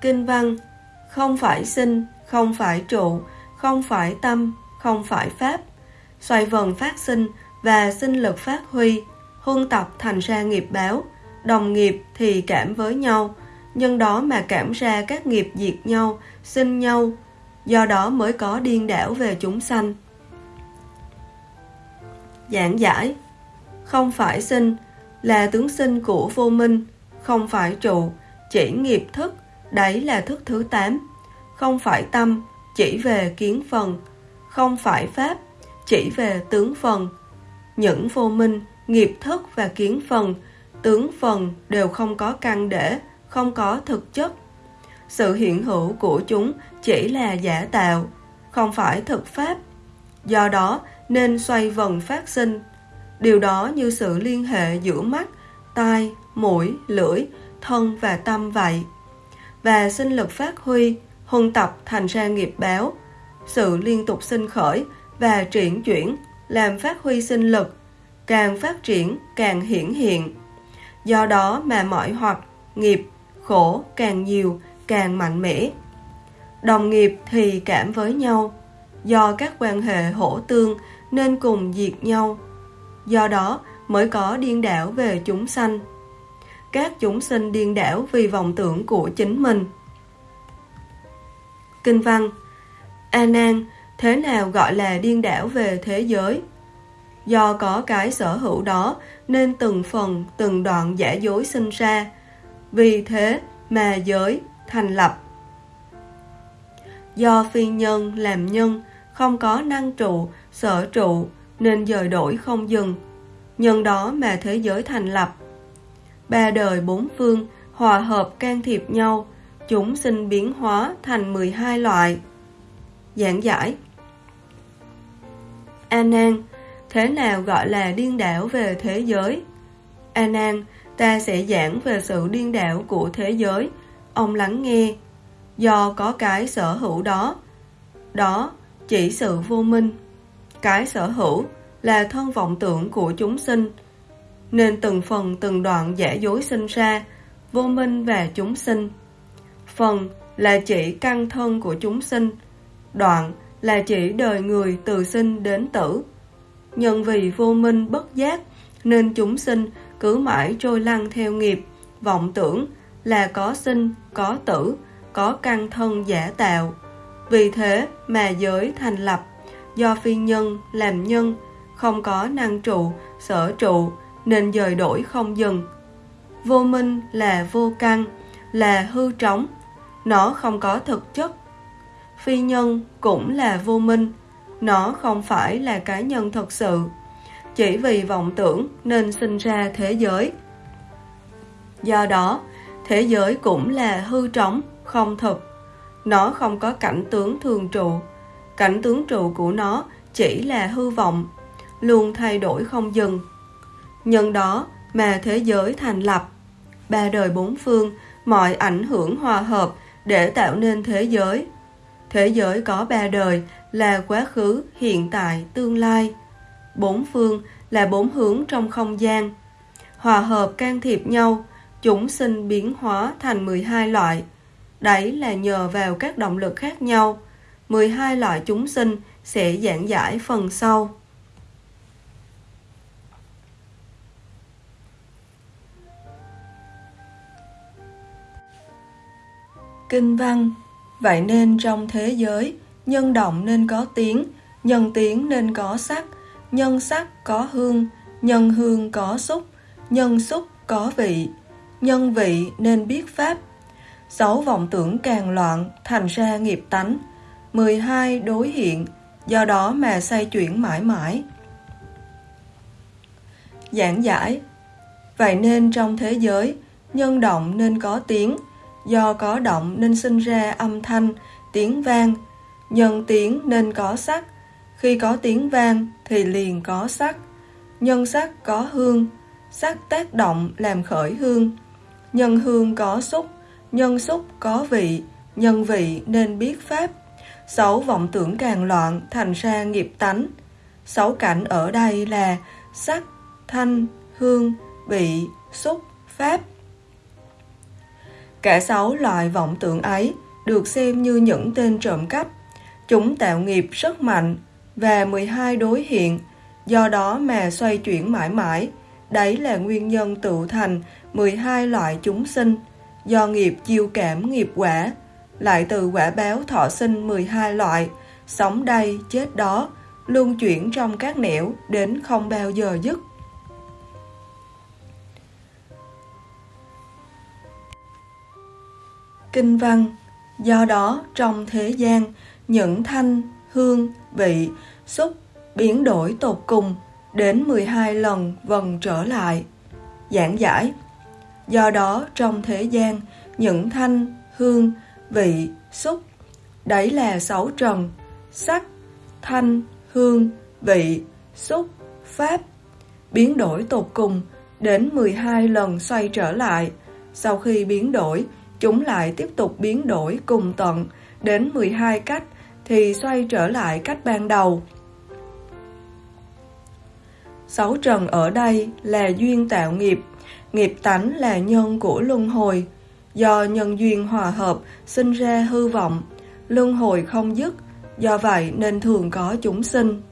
Kinh văn Không phải sinh, không phải trụ, không phải tâm, không phải pháp. Xoay vần phát sinh và sinh lực phát huy, huân tập thành ra nghiệp báo, đồng nghiệp thì cảm với nhau, nhân đó mà cảm ra các nghiệp diệt nhau, sinh nhau, do đó mới có điên đảo về chúng sanh. Giảng giải Không phải sinh là tướng sinh của vô minh, không phải trụ, chỉ nghiệp thức, đấy là thức thứ 8. Không phải tâm, chỉ về kiến phần, không phải pháp, chỉ về tướng phần. Những vô minh, nghiệp thức và kiến phần, tướng phần đều không có căn để, không có thực chất. Sự hiện hữu của chúng chỉ là giả tạo, không phải thực pháp. Do đó nên xoay vần phát sinh. Điều đó như sự liên hệ giữa mắt, tai, mũi, lưỡi, thân và tâm vậy. Và sinh lực phát huy, huân tập thành ra nghiệp báo. Sự liên tục sinh khởi và triển chuyển làm phát huy sinh lực, càng phát triển càng hiển hiện. Do đó mà mọi hoặc, nghiệp, khổ càng nhiều, càng mạnh mẽ. Đồng nghiệp thì cảm với nhau, do các quan hệ hỗ tương nên cùng diệt nhau. Do đó mới có điên đảo về chúng sanh. Các chúng sinh điên đảo vì vọng tưởng của chính mình. Kinh văn A Nan, thế nào gọi là điên đảo về thế giới? Do có cái sở hữu đó nên từng phần, từng đoạn giả dối sinh ra. Vì thế mà giới thành lập. Do phi nhân làm nhân, không có năng trụ, sở trụ, nên dời đổi không dừng. Nhân đó mà thế giới thành lập. Ba đời bốn phương, hòa hợp can thiệp nhau, chúng sinh biến hóa thành 12 loại. Giảng giải A Nan, thế nào gọi là điên đảo về thế giới? A Nan, ta sẽ giảng về sự điên đảo của thế giới. Ông lắng nghe, do có cái sở hữu đó. Đó chỉ sự vô minh. Cái sở hữu là thân vọng tưởng của chúng sinh, nên từng phần từng đoạn giả dối sinh ra, vô minh và chúng sinh. Phần là chỉ căn thân của chúng sinh, đoạn là chỉ đời người từ sinh đến tử. Nhân vì vô minh bất giác, nên chúng sinh cứ mãi trôi lăn theo nghiệp, vọng tưởng là có sinh, có tử, có căn thân giả tạo. Vì thế mà giới thành lập, do phi nhân làm nhân, không có năng trụ, sở trụ, nên dời đổi không dừng. Vô minh là vô căn, là hư trống, nó không có thực chất. Phi nhân cũng là vô minh, nó không phải là cá nhân thật sự. Chỉ vì vọng tưởng nên sinh ra thế giới. Do đó, thế giới cũng là hư trống, không thực. Nó không có cảnh tướng thường trụ. Cảnh tướng trụ của nó chỉ là hư vọng, luôn thay đổi không dừng. Nhân đó mà thế giới thành lập. Ba đời bốn phương, mọi ảnh hưởng hòa hợp để tạo nên thế giới. Thế giới có ba đời là quá khứ, hiện tại, tương lai. Bốn phương là bốn hướng trong không gian. Hòa hợp can thiệp nhau, chúng sinh biến hóa thành 12 loại. Đấy là nhờ vào các động lực khác nhau. 12 loại chúng sinh sẽ giảng giải phần sau. Kinh văn Vậy nên trong thế giới, nhân động nên có tiếng, nhân tiếng nên có sắc, nhân sắc có hương, nhân hương có xúc, nhân xúc có vị, nhân vị nên biết pháp. Sáu vọng tưởng càng loạn, thành ra nghiệp tánh. 12 đối hiện, do đó mà xoay chuyển mãi mãi. Giảng giải Vậy nên trong thế giới, nhân động nên có tiếng, do có động nên sinh ra âm thanh, tiếng vang, nhân tiếng nên có sắc, khi có tiếng vang thì liền có sắc, nhân sắc có hương, sắc tác động làm khởi hương, nhân hương có xúc, nhân xúc có vị, nhân vị nên biết pháp. Sáu vọng tưởng càng loạn thành ra nghiệp tánh. Sáu cảnh ở đây là sắc, thanh, hương, vị, xúc, pháp. Cả sáu loại vọng tưởng ấy được xem như những tên trộm cắp. Chúng tạo nghiệp rất mạnh và 12 đối hiện, do đó mà xoay chuyển mãi mãi. Đấy là nguyên nhân tự thành 12 loại chúng sinh, do nghiệp chiêu cảm nghiệp quả, lại từ quả báo thọ sinh 12 loại, sống đây, chết đó, luân chuyển trong các nẻo đến không bao giờ dứt. Kinh văn Do đó, trong thế gian, những thanh, hương, vị, xúc biến đổi tột cùng đến 12 lần vần trở lại. Giảng giải Do đó, trong thế gian, những thanh, hương, vị, xúc, đấy là sáu trần, sắc, thanh, hương, vị, xúc, pháp, biến đổi tột cùng đến 12 lần xoay trở lại. Sau khi biến đổi, chúng lại tiếp tục biến đổi cùng tận đến 12 cách thì xoay trở lại cách ban đầu. Sáu trần ở đây là duyên tạo nghiệp, nghiệp tánh là nhân của luân hồi. Do nhân duyên hòa hợp sinh ra hư vọng, luân hồi không dứt, do vậy nên thường có chúng sinh.